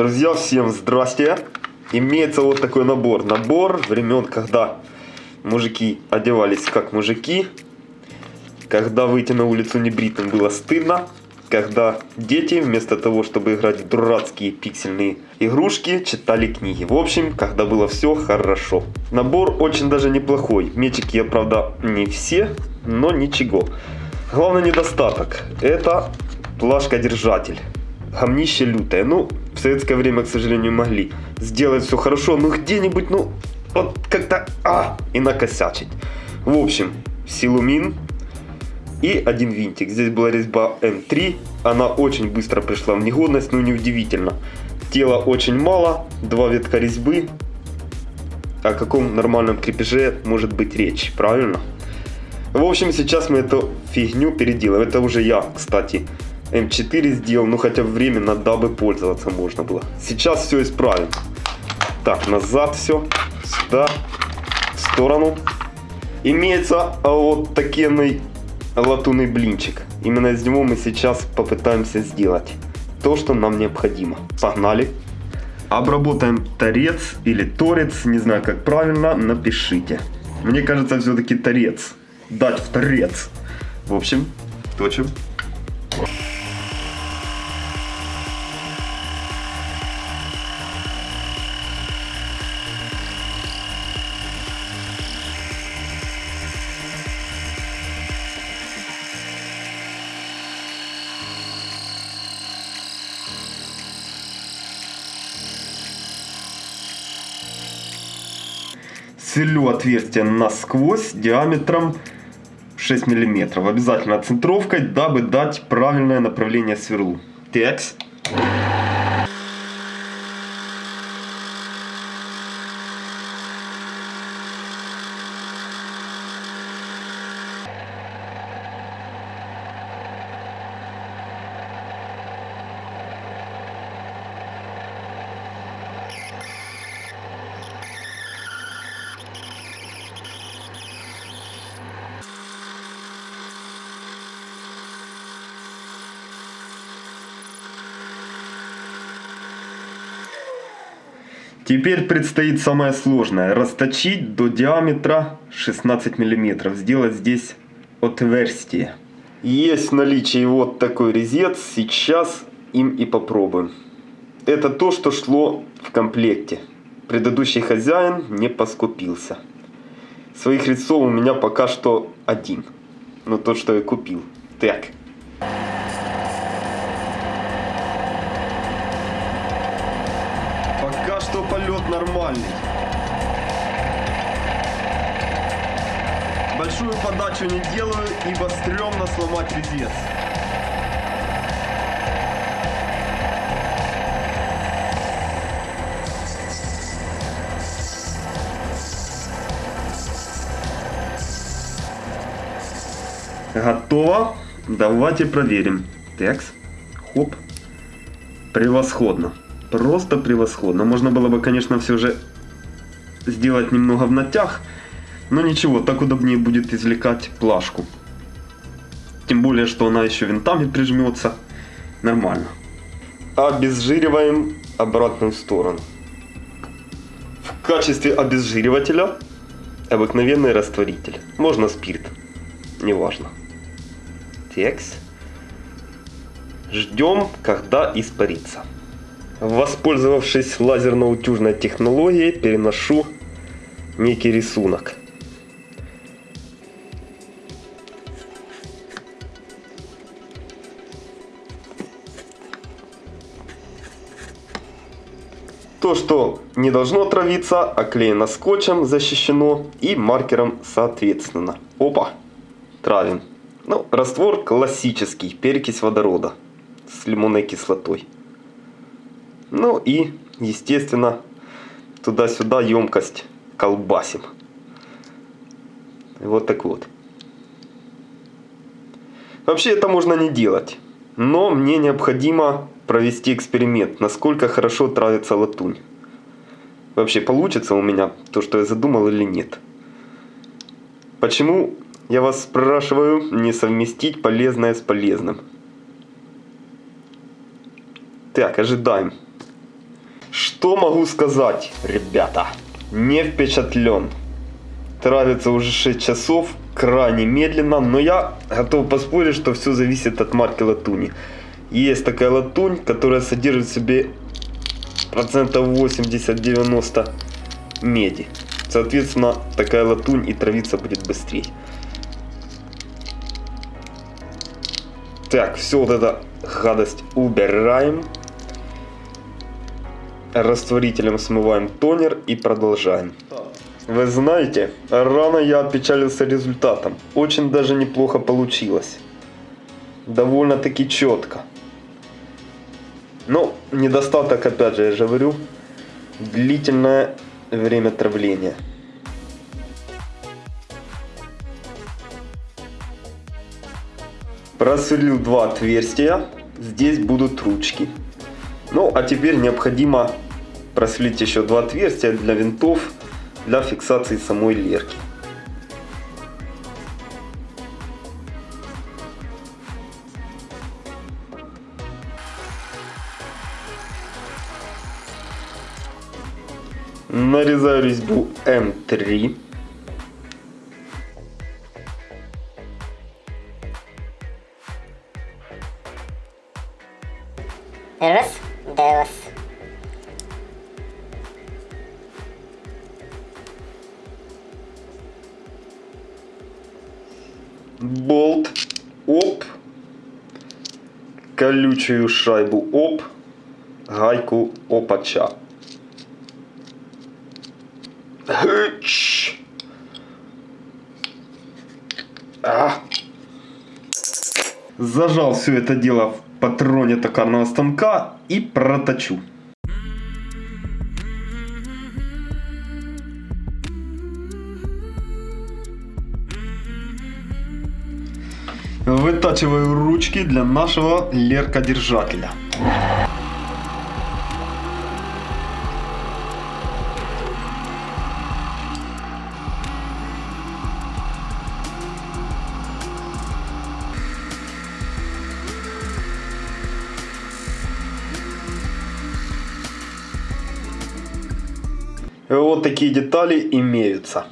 Друзья, всем здрасте. Имеется вот такой набор. Набор времен, когда мужики одевались как мужики. Когда выйти на улицу небритым было стыдно. Когда дети вместо того, чтобы играть в дурацкие пиксельные игрушки, читали книги. В общем, когда было все хорошо. Набор очень даже неплохой. Мечики я, правда, не все, но ничего. Главный недостаток – это плашка-держатель. Гомнище лютое. Ну, советское время, к сожалению, могли сделать все хорошо, но где-нибудь, ну, вот как-то, а, и накосячить. В общем, силумин и один винтик. Здесь была резьба М3, она очень быстро пришла в негодность, ну, неудивительно. Тела очень мало, два ветка резьбы. О каком нормальном крепеже может быть речь, правильно? В общем, сейчас мы эту фигню переделаем. Это уже я, кстати, М4 сделал, ну хотя временно, дабы пользоваться можно было. Сейчас все исправим. Так, назад все, сюда, в сторону. Имеется а, вот такой латунный блинчик. Именно из него мы сейчас попытаемся сделать то, что нам необходимо. Погнали. Обработаем торец или торец, не знаю как правильно, напишите. Мне кажется, все-таки торец. Дать в торец. В общем, точим. Сверлю отверстие насквозь диаметром 6 мм. Обязательно центровкой, дабы дать правильное направление сверлу. Текст. Теперь предстоит самое сложное. Расточить до диаметра 16 мм. Сделать здесь отверстие. Есть в наличии вот такой резец. Сейчас им и попробуем. Это то, что шло в комплекте. Предыдущий хозяин не поскупился. Своих резцов у меня пока что один. Но тот, что я купил. Так. Что полет нормальный. Большую подачу не делаю, ибо стрёмно сломать резец. Готово. Давайте проверим. Текс. Хоп. Превосходно. Просто превосходно. Можно было бы, конечно, все же сделать немного в натяг. Но ничего, так удобнее будет извлекать плашку. Тем более, что она еще винтами прижмется. Нормально. Обезжириваем обратную сторону. В качестве обезжиривателя обыкновенный растворитель. Можно спирт. Неважно. Текст. Ждем, когда испарится. Воспользовавшись лазерно-утюжной технологией, переношу некий рисунок. То, что не должно отравиться, оклеено скотчем, защищено и маркером соответственно. Опа, травим. Ну, раствор классический, перекись водорода с лимонной кислотой. Ну и, естественно, туда-сюда емкость колбасим. Вот так вот. Вообще это можно не делать. Но мне необходимо провести эксперимент, насколько хорошо травится латунь. Вообще получится у меня то, что я задумал или нет. Почему, я вас спрашиваю, не совместить полезное с полезным? Так, ожидаем. Что могу сказать, ребята? Не впечатлен. Травится уже 6 часов, крайне медленно, но я готов поспорить, что все зависит от марки латуни. Есть такая латунь, которая содержит в себе процентов 80-90 меди. Соответственно, такая латунь и травиться будет быстрее. Так, все вот это гадость убираем. Растворителем смываем тонер и продолжаем. Вы знаете, рано я опечалился результатом. Очень даже неплохо получилось. Довольно-таки четко. Но недостаток, опять же, я же говорю, длительное время травления. Просверлил два отверстия. Здесь будут ручки. Ну, а теперь необходимо просверлить еще два отверстия для винтов, для фиксации самой лерки. Нарезаю резьбу М3. Раз, колючую шайбу, оп, гайку опача. Гыч. А. Зажал все это дело в патроне токарного станка и проточу. Вытачиваю ручки для нашего леркодержателя. Вот такие детали имеются.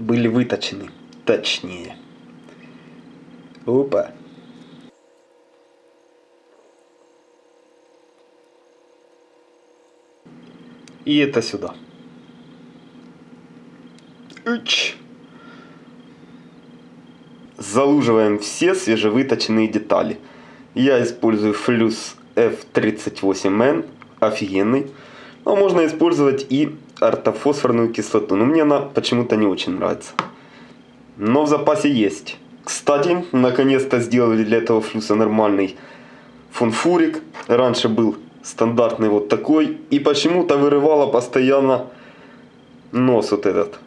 Были выточены. Точнее. Опа. И это сюда. Уч. Залуживаем все свежевыточенные детали. Я использую флюс F38N, офигенный. Но можно использовать и ортофосфорную кислоту. Но мне она почему-то не очень нравится. Но в запасе есть. Кстати, наконец-то сделали для этого флюса нормальный фунфурик. Раньше был стандартный вот такой. И почему-то вырывало постоянно нос вот этот.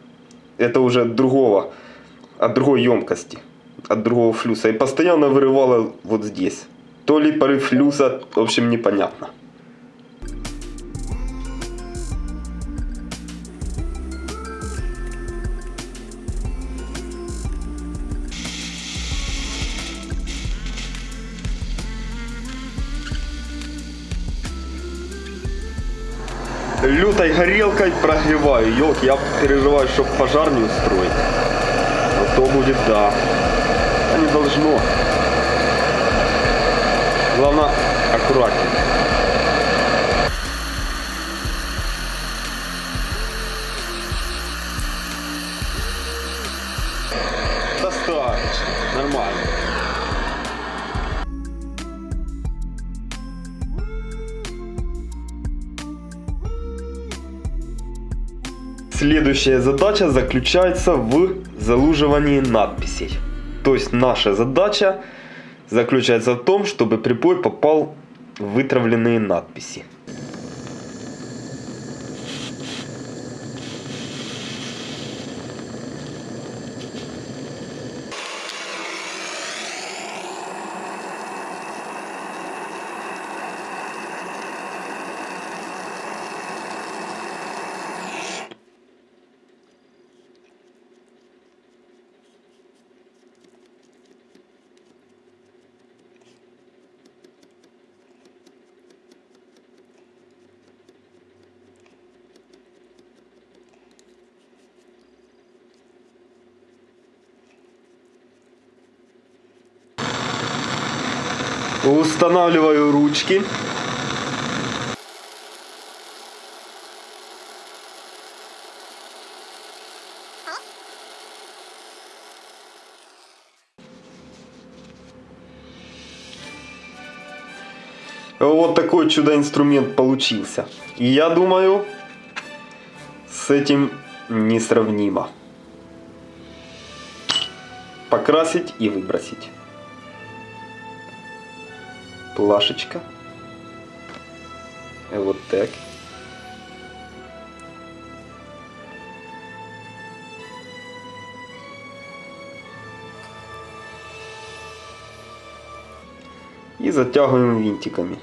Это уже от другого, от другой емкости, от другого флюса. И постоянно вырывало вот здесь. То ли порыв флюса, в общем, непонятно. Лютой горелкой прогреваю. Елки, я переживаю, чтобы пожар не устроить. А то будет да. А не должно. Главное, аккуратнее. Следующая задача заключается в залуживании надписей. То есть наша задача заключается в том, чтобы припой попал в вытравленные надписи. Устанавливаю ручки. Вот такой чудо-инструмент получился. Я думаю, с этим несравнимо. Покрасить и выбросить. Плашечка. Вот так. И затягиваем винтиками.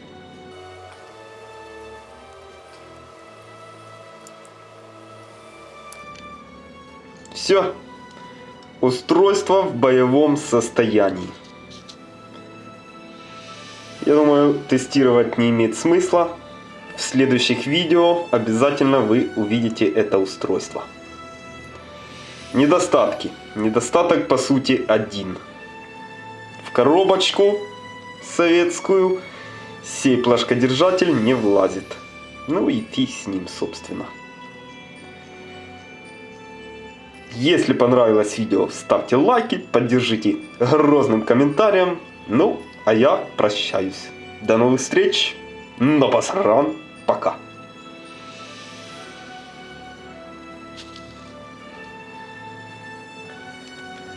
Все. Устройство в боевом состоянии. Я думаю, тестировать не имеет смысла. В следующих видео обязательно вы увидите это устройство. Недостатки. Недостаток по сути один. В коробочку советскую сей плашкодержатель не влазит. Ну и фиг с ним, собственно. Если понравилось видео, ставьте лайки, поддержите грозным комментарием. Ну, а я прощаюсь. До новых встреч. На посран. Пока.